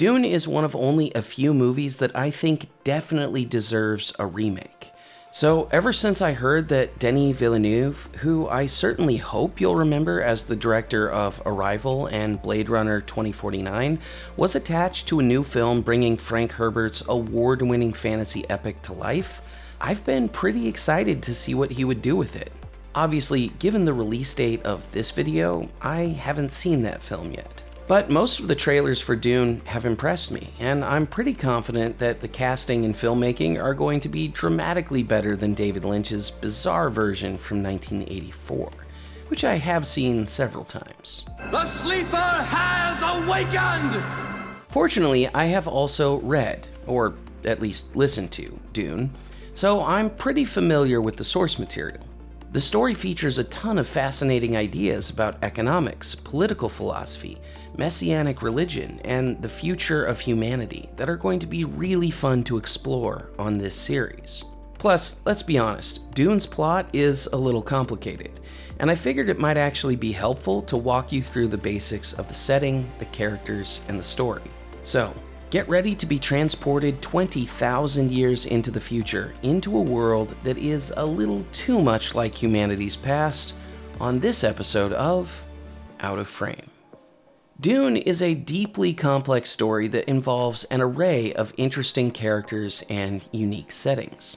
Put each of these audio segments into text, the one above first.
Dune is one of only a few movies that I think definitely deserves a remake. So, ever since I heard that Denis Villeneuve, who I certainly hope you'll remember as the director of Arrival and Blade Runner 2049, was attached to a new film bringing Frank Herbert's award winning fantasy epic to life, I've been pretty excited to see what he would do with it. Obviously, given the release date of this video, I haven't seen that film yet. But most of the trailers for Dune have impressed me, and I'm pretty confident that the casting and filmmaking are going to be dramatically better than David Lynch's bizarre version from 1984, which I have seen several times. The sleeper has awakened! Fortunately, I have also read, or at least listened to, Dune, so I'm pretty familiar with the source material. The story features a ton of fascinating ideas about economics, political philosophy, messianic religion, and the future of humanity that are going to be really fun to explore on this series. Plus, let's be honest, Dune's plot is a little complicated, and I figured it might actually be helpful to walk you through the basics of the setting, the characters, and the story. So, Get ready to be transported 20,000 years into the future, into a world that is a little too much like humanity's past, on this episode of Out of Frame. Dune is a deeply complex story that involves an array of interesting characters and unique settings.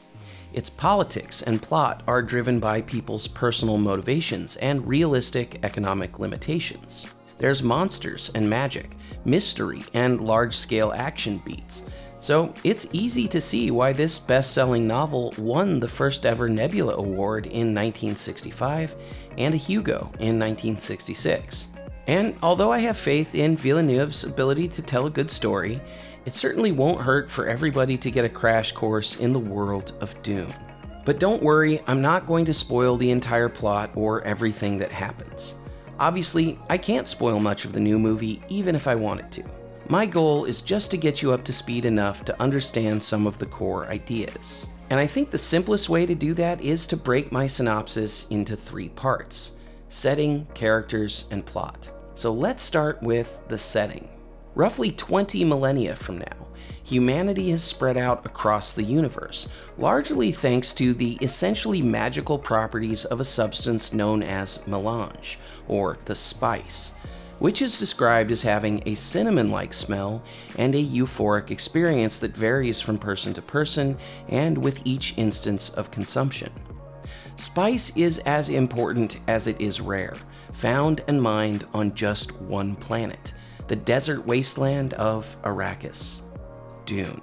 Its politics and plot are driven by people's personal motivations and realistic economic limitations. There's monsters and magic, mystery, and large-scale action beats. So it's easy to see why this best-selling novel won the first ever Nebula Award in 1965 and a Hugo in 1966. And although I have faith in Villeneuve's ability to tell a good story, it certainly won't hurt for everybody to get a crash course in the world of Dune. But don't worry, I'm not going to spoil the entire plot or everything that happens. Obviously, I can't spoil much of the new movie even if I wanted to. My goal is just to get you up to speed enough to understand some of the core ideas. And I think the simplest way to do that is to break my synopsis into three parts setting, characters, and plot. So let's start with the setting. Roughly 20 millennia from now, humanity has spread out across the universe, largely thanks to the essentially magical properties of a substance known as melange, or the spice, which is described as having a cinnamon-like smell and a euphoric experience that varies from person to person and with each instance of consumption. Spice is as important as it is rare, found and mined on just one planet, the desert wasteland of Arrakis. Dune.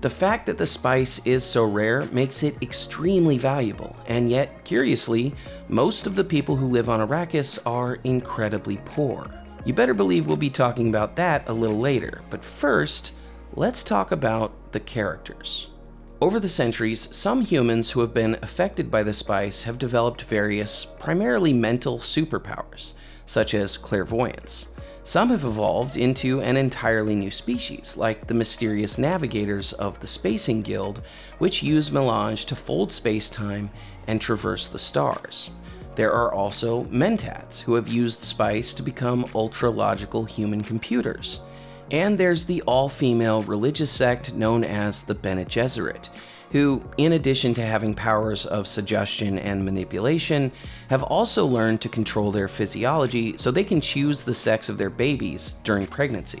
The fact that the spice is so rare makes it extremely valuable, and yet, curiously, most of the people who live on Arrakis are incredibly poor. You better believe we'll be talking about that a little later, but first, let's talk about the characters. Over the centuries, some humans who have been affected by the spice have developed various, primarily mental superpowers, such as clairvoyance. Some have evolved into an entirely new species, like the mysterious navigators of the Spacing Guild, which use melange to fold space-time and traverse the stars. There are also mentats, who have used spice to become ultra-logical human computers. And there's the all-female religious sect known as the Bene Gesserit, who, in addition to having powers of suggestion and manipulation, have also learned to control their physiology so they can choose the sex of their babies during pregnancy.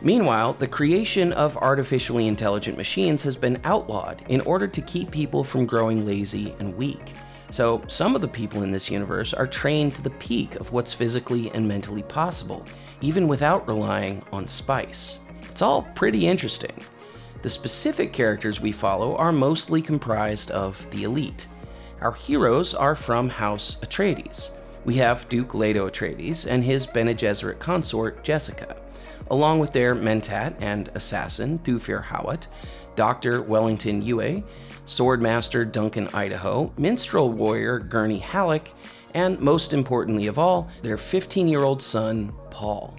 Meanwhile, the creation of artificially intelligent machines has been outlawed in order to keep people from growing lazy and weak. So some of the people in this universe are trained to the peak of what's physically and mentally possible, even without relying on spice. It's all pretty interesting. The specific characters we follow are mostly comprised of the elite. Our heroes are from House Atreides. We have Duke Leto Atreides and his Bene Gesserit consort, Jessica, along with their mentat and assassin, Thufir Hawat, Dr. Wellington Yueh, Swordmaster Duncan Idaho, Minstrel Warrior Gurney Halleck, and most importantly of all, their 15-year-old son, Paul.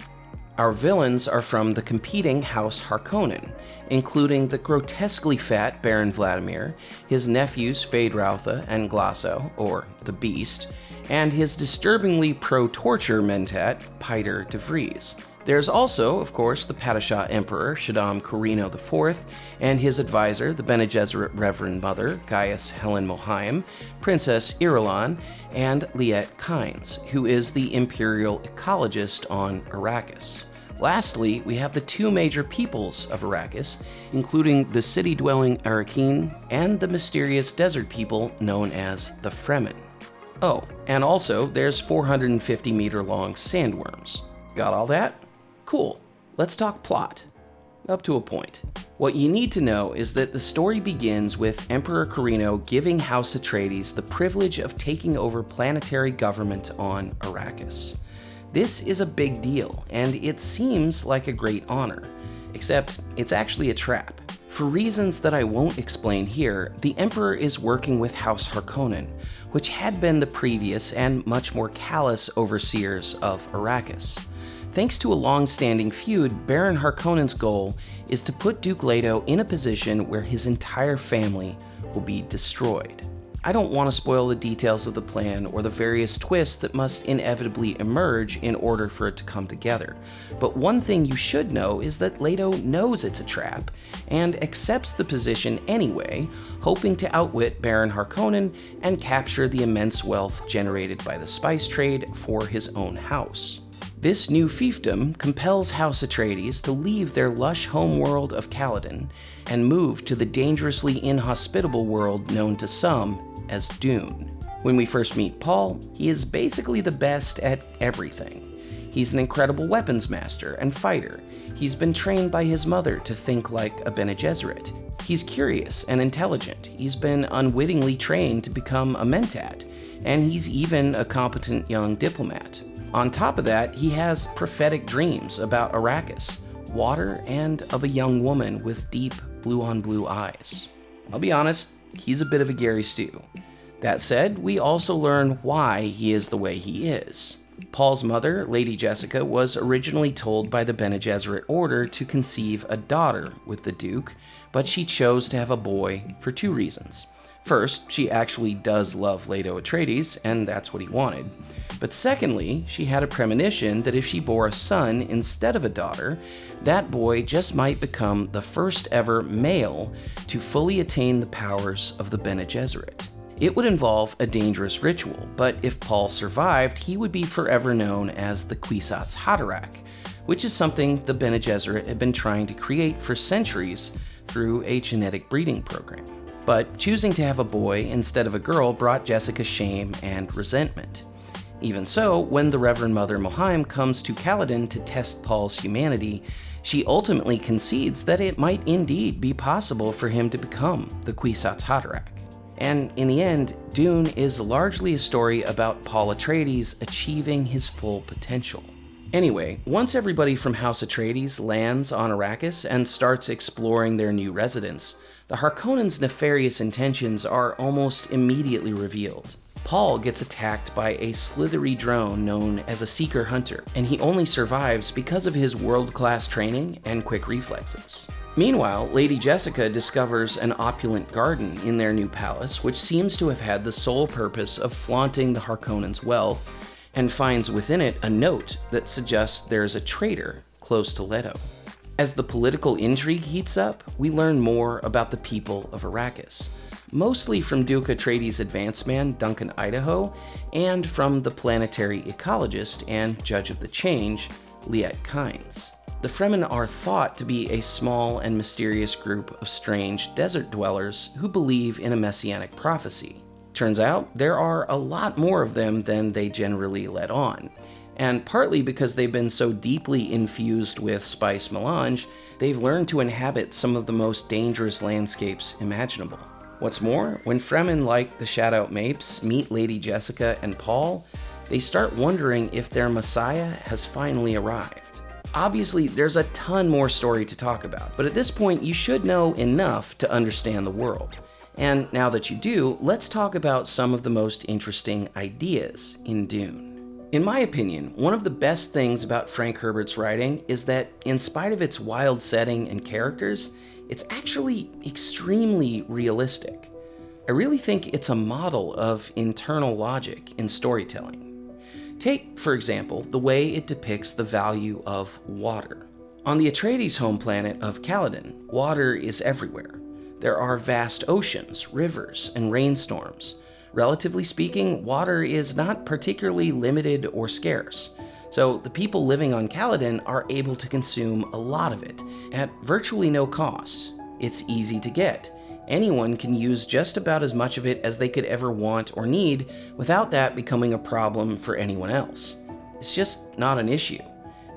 Our villains are from the competing House Harkonnen, including the grotesquely fat Baron Vladimir, his nephews Feyd-Rautha and Glossu, or the Beast, and his disturbingly pro-torture mentat, Piter de Vries. There's also, of course, the Padishah Emperor Shaddam Corrino IV and his advisor, the Bene Gesserit Reverend Mother Gaius Helen Mohiam, Princess Irulan, and Liet Kynes, who is the imperial ecologist on Arrakis. Lastly, we have the two major peoples of Arrakis, including the city dwelling Arrakeen and the mysterious desert people known as the Fremen. Oh, and also there's 450 meter long sandworms. Got all that? Cool. Let's talk plot. Up to a point. What you need to know is that the story begins with Emperor Corrino giving House Atreides the privilege of taking over planetary government on Arrakis. This is a big deal, and it seems like a great honor, except it's actually a trap. For reasons that I won't explain here, the Emperor is working with House Harkonnen, which had been the previous and much more callous overseers of Arrakis. Thanks to a long-standing feud, Baron Harkonnen's goal is to put Duke Leto in a position where his entire family will be destroyed. I don't want to spoil the details of the plan or the various twists that must inevitably emerge in order for it to come together, but one thing you should know is that Leto knows it's a trap and accepts the position anyway, hoping to outwit Baron Harkonnen and capture the immense wealth generated by the spice trade for his own house. This new fiefdom compels House Atreides to leave their lush homeworld of Caladan and move to the dangerously inhospitable world known to some as Dune. When we first meet Paul, he is basically the best at everything. He's an incredible weapons master and fighter. He's been trained by his mother to think like a Bene Gesserit. He's curious and intelligent. He's been unwittingly trained to become a Mentat, and he's even a competent young diplomat. On top of that, he has prophetic dreams about Arrakis, water, and of a young woman with deep blue on blue eyes. I'll be honest, he's a bit of a Gary Stu. That said, we also learn why he is the way he is. Paul's mother, Lady Jessica, was originally told by the Bene Gesserit Order to conceive a daughter with the Duke, but she chose to have a boy for two reasons. First, she actually does love Leto Atreides, and that's what he wanted. But secondly, she had a premonition that if she bore a son instead of a daughter, that boy just might become the first ever male to fully attain the powers of the Bene Gesserit. It would involve a dangerous ritual, but if Paul survived, he would be forever known as the Kwisatz Haderach, which is something the Bene Gesserit had been trying to create for centuries through a genetic breeding program. But choosing to have a boy instead of a girl brought Jessica shame and resentment. Even so, when the Reverend Mother Mohiam comes to Caladan to test Paul's humanity, she ultimately concedes that it might indeed be possible for him to become the Kwisatz Haderach. And in the end, Dune is largely a story about Paul Atreides achieving his full potential. Anyway, once everybody from House Atreides lands on Arrakis and starts exploring their new residence, the Harkonnens' nefarious intentions are almost immediately revealed. Paul gets attacked by a slithery drone known as a Seeker Hunter, and he only survives because of his world-class training and quick reflexes. Meanwhile, Lady Jessica discovers an opulent garden in their new palace, which seems to have had the sole purpose of flaunting the Harkonnens' wealth, and finds within it a note that suggests there's a traitor close to Leto. As the political intrigue heats up, we learn more about the people of Arrakis, mostly from Duke Atreides' advance man Duncan Idaho, and from the planetary ecologist and judge of the change, Liet Kynes. The Fremen are thought to be a small and mysterious group of strange desert dwellers who believe in a messianic prophecy. Turns out, there are a lot more of them than they generally let on, and partly because they've been so deeply infused with spice melange, they've learned to inhabit some of the most dangerous landscapes imaginable. What's more, when Fremen like the Shadout Mapes meet Lady Jessica and Paul, they start wondering if their messiah has finally arrived. Obviously, there's a ton more story to talk about, but at this point you should know enough to understand the world. And now that you do, let's talk about some of the most interesting ideas in Dune. In my opinion, one of the best things about Frank Herbert's writing is that, in spite of its wild setting and characters, it's actually extremely realistic. I really think it's a model of internal logic in storytelling. Take, for example, the way it depicts the value of water. On the Atreides home planet of Caladan, water is everywhere. There are vast oceans, rivers, and rainstorms. Relatively speaking, water is not particularly limited or scarce, so the people living on Caladan are able to consume a lot of it at virtually no cost. It's easy to get. Anyone can use just about as much of it as they could ever want or need without that becoming a problem for anyone else. It's just not an issue.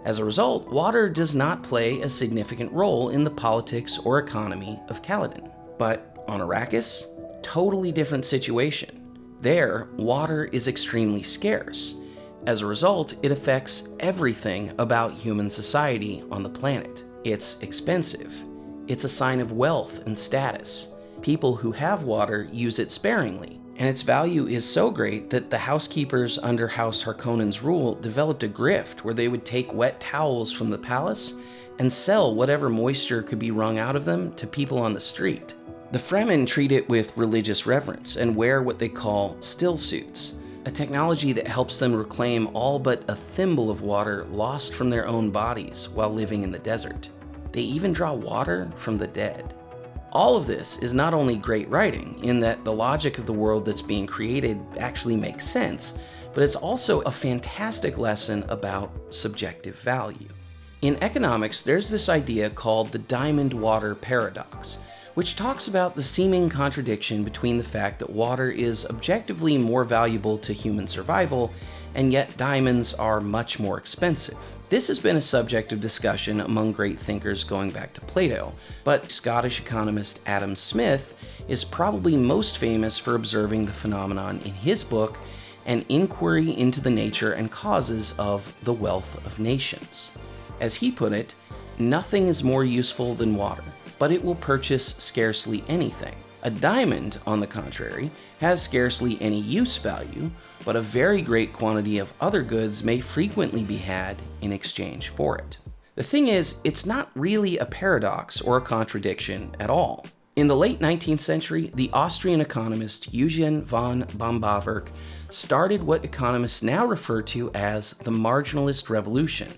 As a result, water does not play a significant role in the politics or economy of Caladan. But on Arrakis, totally different situation. There, water is extremely scarce. As a result, it affects everything about human society on the planet. It's expensive. It's a sign of wealth and status. People who have water use it sparingly, and its value is so great that the housekeepers under House Harkonnen's rule developed a grift where they would take wet towels from the palace and sell whatever moisture could be wrung out of them to people on the street. The Fremen treat it with religious reverence and wear what they call still suits, a technology that helps them reclaim all but a thimble of water lost from their own bodies while living in the desert. They even draw water from the dead. All of this is not only great writing, in that the logic of the world that's being created actually makes sense, but it's also a fantastic lesson about subjective value. In economics, there's this idea called the diamond water paradox, which talks about the seeming contradiction between the fact that water is objectively more valuable to human survival, and yet diamonds are much more expensive. This has been a subject of discussion among great thinkers going back to Plato, but Scottish economist Adam Smith is probably most famous for observing the phenomenon in his book, An Inquiry into the Nature and Causes of the Wealth of Nations. As he put it, nothing is more useful than water but it will purchase scarcely anything. A diamond, on the contrary, has scarcely any use value, but a very great quantity of other goods may frequently be had in exchange for it. The thing is, it's not really a paradox or a contradiction at all. In the late 19th century, the Austrian economist Eugen von Böhm-Bawerk started what economists now refer to as the marginalist revolution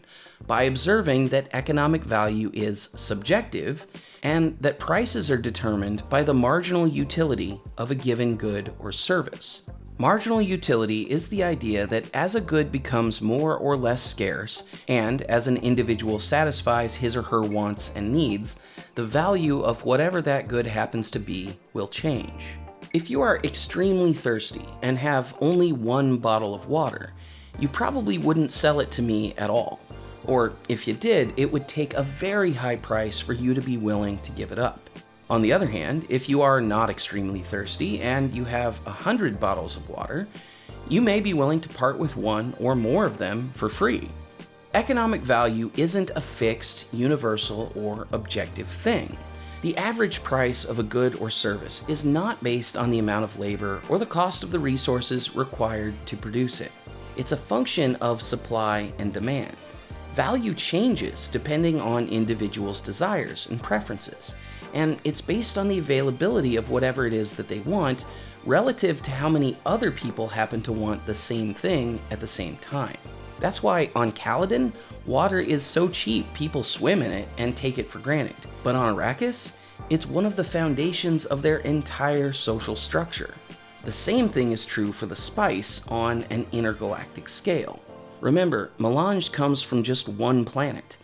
by observing that economic value is subjective and that prices are determined by the marginal utility of a given good or service. Marginal utility is the idea that as a good becomes more or less scarce, and as an individual satisfies his or her wants and needs, the value of whatever that good happens to be will change. If you are extremely thirsty and have only one bottle of water, you probably wouldn't sell it to me at all. Or if you did, it would take a very high price for you to be willing to give it up. On the other hand, if you are not extremely thirsty and you have a hundred bottles of water, you may be willing to part with one or more of them for free. Economic value isn't a fixed, universal, or objective thing. The average price of a good or service is not based on the amount of labor or the cost of the resources required to produce it. It's a function of supply and demand. Value changes depending on individuals' desires and preferences, and it's based on the availability of whatever it is that they want relative to how many other people happen to want the same thing at the same time. That's why on Caladan, water is so cheap people swim in it and take it for granted. But on Arrakis, it's one of the foundations of their entire social structure. The same thing is true for the spice on an intergalactic scale. Remember, melange comes from just one planet,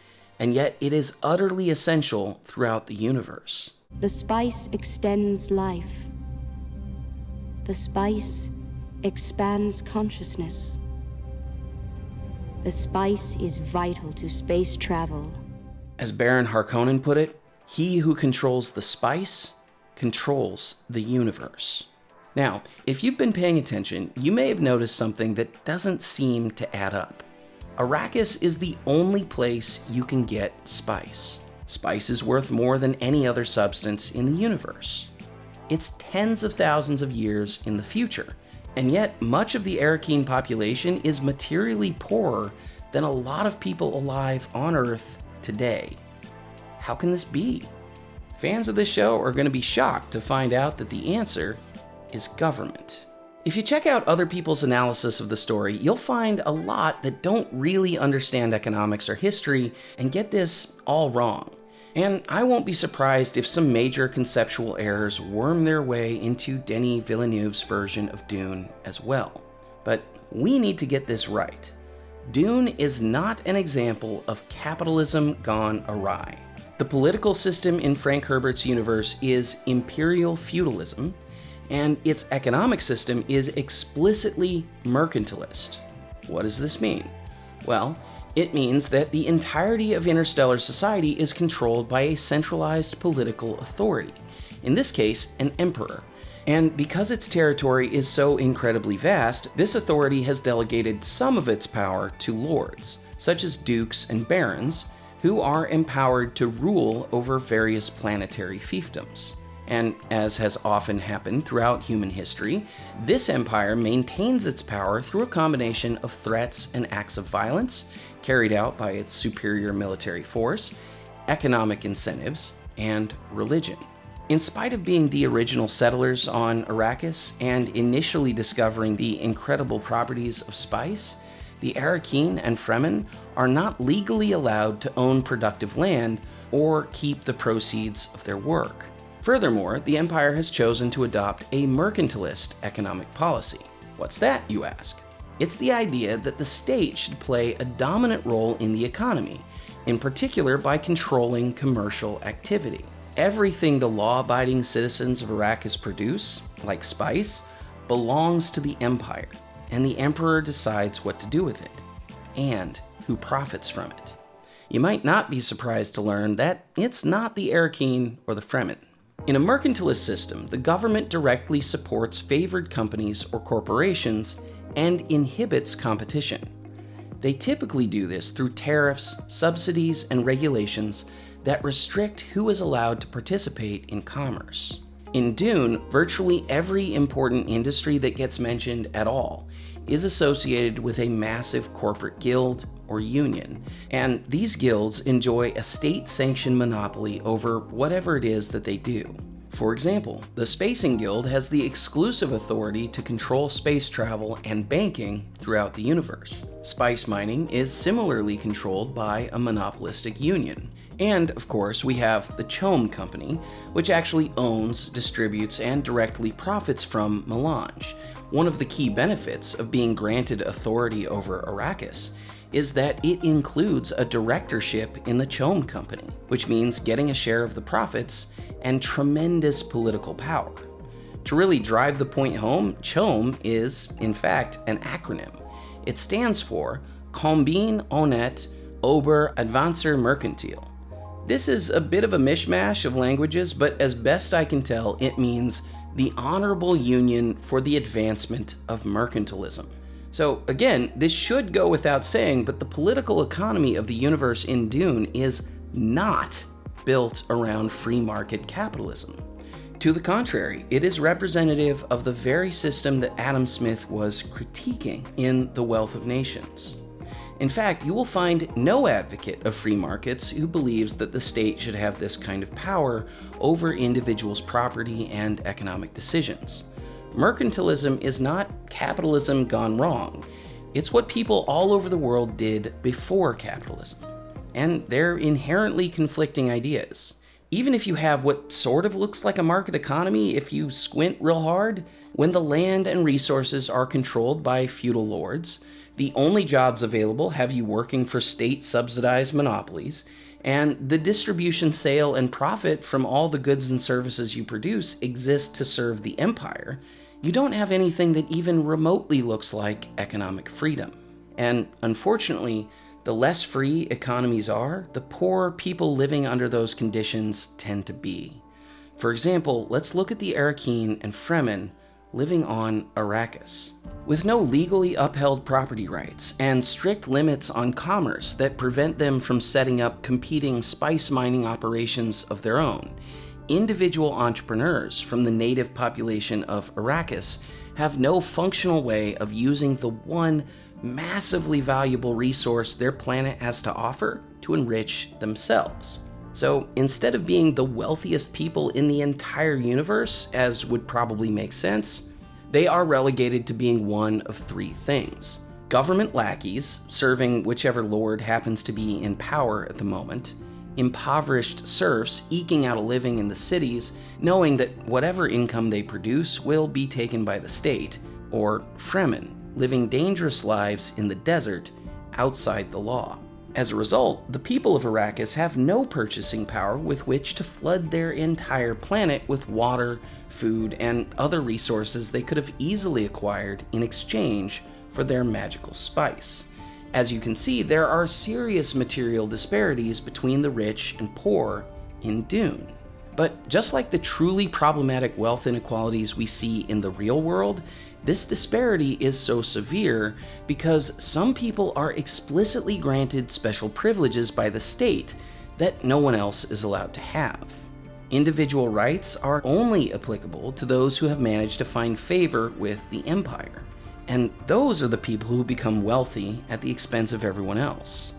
and yet it is utterly essential throughout the universe. The spice extends life. The spice expands consciousness. The spice is vital to space travel. As Baron Harkonnen put it, he who controls the spice controls the universe. Now, if you've been paying attention, you may have noticed something that doesn't seem to add up. Arrakis is the only place you can get spice. Spice is worth more than any other substance in the universe. It's tens of thousands of years in the future, and yet much of the Arrakeen population is materially poorer than a lot of people alive on Earth today. How can this be? Fans of this show are going to be shocked to find out that the answer is government. If you check out other people's analysis of the story, you'll find a lot that don't really understand economics or history and get this all wrong. And I won't be surprised if some major conceptual errors worm their way into Denis Villeneuve's version of Dune as well. But we need to get this right. Dune is not an example of capitalism gone awry. The political system in Frank Herbert's universe is imperial feudalism, and its economic system is explicitly mercantilist. What does this mean? Well, it means that the entirety of interstellar society is controlled by a centralized political authority, in this case, an emperor. And because its territory is so incredibly vast, this authority has delegated some of its power to lords, such as dukes and barons, who are empowered to rule over various planetary fiefdoms. And as has often happened throughout human history, this empire maintains its power through a combination of threats and acts of violence carried out by its superior military force, economic incentives, and religion. In spite of being the original settlers on Arrakis and initially discovering the incredible properties of spice, the Arrakeen and Fremen are not legally allowed to own productive land or keep the proceeds of their work. Furthermore, the Empire has chosen to adopt a mercantilist economic policy. What's that, you ask? It's the idea that the state should play a dominant role in the economy, in particular by controlling commercial activity. Everything the law abiding citizens of Arrakis produce, like spice, belongs to the Empire, and the Emperor decides what to do with it, and who profits from it. You might not be surprised to learn that it's not the Arrakeen or the Fremen. In a mercantilist system, the government directly supports favored companies or corporations and inhibits competition. They typically do this through tariffs, subsidies, and regulations that restrict who is allowed to participate in commerce. In Dune, virtually every important industry that gets mentioned at all is associated with a massive corporate guild or union, and these guilds enjoy a state sanctioned monopoly over whatever it is that they do. For example, the Spacing Guild has the exclusive authority to control space travel and banking throughout the universe. Spice mining is similarly controlled by a monopolistic union. And, of course, we have the CHOAM Company, which actually owns, distributes, and directly profits from melange. One of the key benefits of being granted authority over Arrakis is that it includes a directorship in the CHOAM Company, which means getting a share of the profits and tremendous political power. To really drive the point home, CHOAM is, in fact, an acronym. It stands for Combine Honnête Ober Advancer Mercantile. This is a bit of a mishmash of languages, but as best I can tell, it means the Honorable Union for the Advancement of Mercantilism. So, again, this should go without saying, but the political economy of the universe in Dune is not built around free market capitalism. To the contrary, it is representative of the very system that Adam Smith was critiquing in The Wealth of Nations. In fact, you will find no advocate of free markets who believes that the state should have this kind of power over individuals' property and economic decisions. Mercantilism is not capitalism gone wrong. It's what people all over the world did before capitalism and they're inherently conflicting ideas. Even if you have what sort of looks like a market economy, if you squint real hard, when the land and resources are controlled by feudal lords, the only jobs available have you working for state subsidized monopolies, and the distribution, sale, and profit from all the goods and services you produce exist to serve the empire, you don't have anything that even remotely looks like economic freedom. And unfortunately, the less free economies are, the poorer people living under those conditions tend to be. For example, let's look at the Arrakeen and Fremen living on Arrakis. With no legally upheld property rights and strict limits on commerce that prevent them from setting up competing spice mining operations of their own, individual entrepreneurs from the native population of Arrakis have no functional way of using the one massively valuable resource their planet has to offer to enrich themselves. So instead of being the wealthiest people in the entire universe, as would probably make sense, They are relegated to being one of three things government lackeys, serving whichever lord happens to be in power at the moment, impoverished serfs eking out a living in the cities, knowing that whatever income they produce will be taken by the state, or Fremen, living dangerous lives in the desert outside the law. As a result, the people of Arrakis have no purchasing power with which to flood their entire planet with water, food, and other resources they could have easily acquired in exchange for their magical spice. As you can see, there are serious material disparities between the rich and poor in Dune. But just like the truly problematic wealth inequalities we see in the real world, this disparity is so severe because some people are explicitly granted special privileges by the state that no one else is allowed to have. Individual rights are only applicable to those who have managed to find favor with the Empire, and those are the people who become wealthy at the expense of everyone else.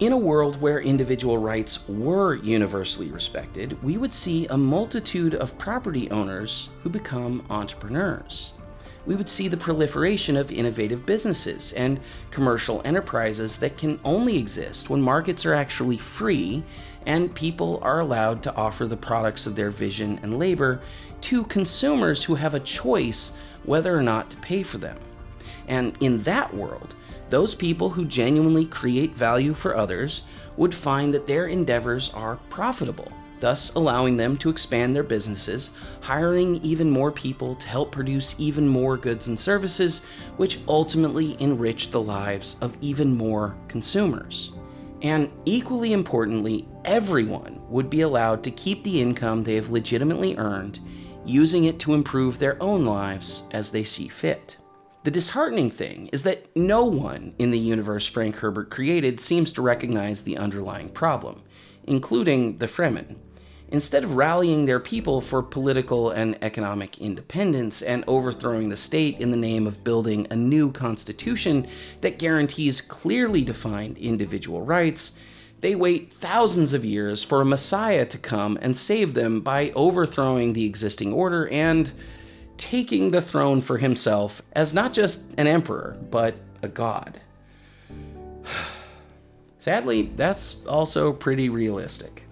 In a world where individual rights were universally respected, we would see a multitude of property owners who become entrepreneurs we would see the proliferation of innovative businesses and commercial enterprises that can only exist when markets are actually free and people are allowed to offer the products of their vision and labor to consumers who have a choice whether or not to pay for them. And in that world, those people who genuinely create value for others would find that their endeavors are profitable thus allowing them to expand their businesses, hiring even more people to help produce even more goods and services, which ultimately enrich the lives of even more consumers. And equally importantly, everyone would be allowed to keep the income they have legitimately earned, using it to improve their own lives as they see fit. The disheartening thing is that no one in the universe Frank Herbert created seems to recognize the underlying problem, including the Fremen. Instead of rallying their people for political and economic independence and overthrowing the state in the name of building a new constitution that guarantees clearly defined individual rights, they wait thousands of years for a messiah to come and save them by overthrowing the existing order and taking the throne for himself as not just an emperor, but a god. Sadly, that's also pretty realistic.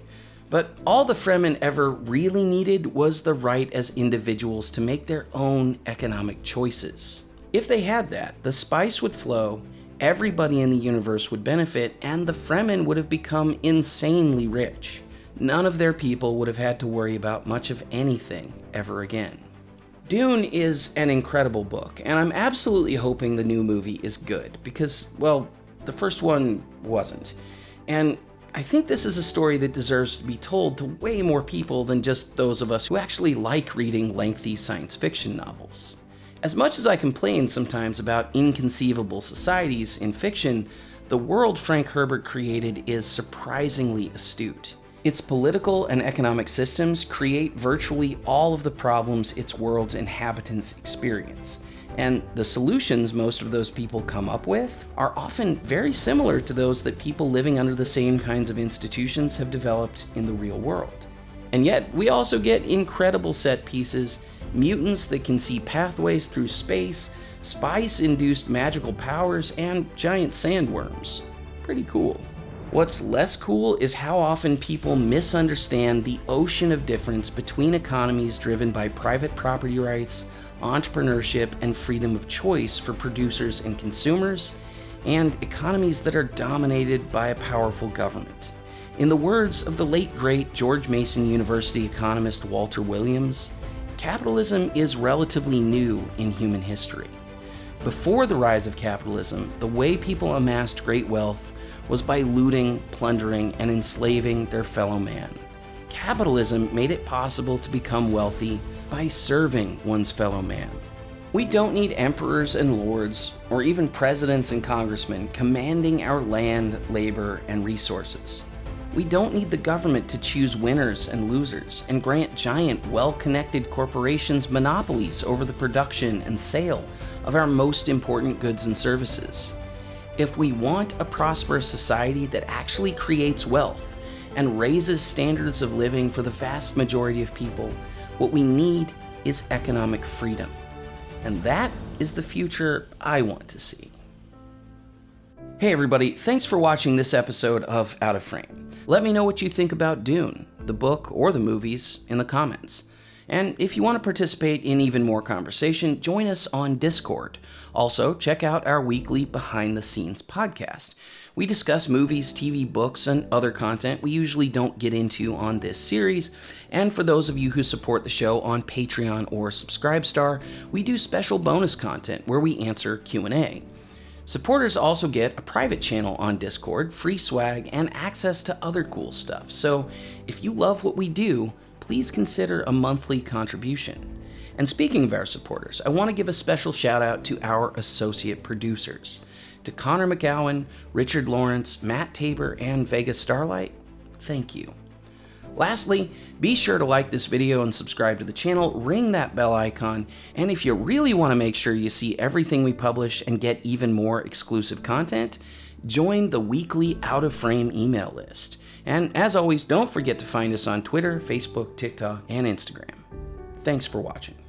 But all the Fremen ever really needed was the right as individuals to make their own economic choices. If they had that, the spice would flow, everybody in the universe would benefit, and the Fremen would have become insanely rich. None of their people would have had to worry about much of anything ever again. Dune is an incredible book, and I'm absolutely hoping the new movie is good because, well, the first one wasn't. And I think this is a story that deserves to be told to way more people than just those of us who actually like reading lengthy science fiction novels. As much as I complain sometimes about inconceivable societies in fiction, the world Frank Herbert created is surprisingly astute. Its political and economic systems create virtually all of the problems its world's inhabitants experience, and the solutions most of those people come up with are often very similar to those that people living under the same kinds of institutions have developed in the real world. And yet, we also get incredible set pieces, mutants that can see pathways through space, spice induced magical powers, and giant sandworms. Pretty cool. What's less cool is how often people misunderstand the ocean of difference between economies driven by private property rights, entrepreneurship, and freedom of choice for producers and consumers, and economies that are dominated by a powerful government. In the words of the late great George Mason University economist Walter Williams, capitalism is relatively new in human history. Before the rise of capitalism, the way people amassed great wealth was by looting, plundering, and enslaving their fellow man. Capitalism made it possible to become wealthy by serving one's fellow man. We don't need emperors and lords, or even presidents and congressmen commanding our land, labor, and resources. We don't need the government to choose winners and losers and grant giant, well connected corporations monopolies over the production and sale of our most important goods and services. If we want a prosperous society that actually creates wealth and raises standards of living for the vast majority of people, what we need is economic freedom. And that is the future I want to see. Hey everybody, thanks for watching this episode of Out of Frame. Let me know what you think about Dune, the book or the movies, in the comments. And if you want to participate in even more conversation, join us on Discord. Also, check out our weekly behind the scenes podcast. We discuss movies, TV, books, and other content we usually don't get into on this series. And for those of you who support the show on Patreon or Subscribestar, we do special bonus content where we answer Q&A. Supporters also get a private channel on Discord, free swag, and access to other cool stuff. So, if you love what we do, please consider a monthly contribution. And speaking of our supporters, I want to give a special shout out to our associate producers. To Connor McGowan, Richard Lawrence, Matt Tabor, and Vega Starlight, thank you. Lastly, be sure to like this video and subscribe to the channel, ring that bell icon, and if you really want to make sure you see everything we publish and get even more exclusive content, join the weekly Out of Frame email list. And as always, don't forget to find us on Twitter, Facebook, TikTok, and Instagram. Thanks for watching.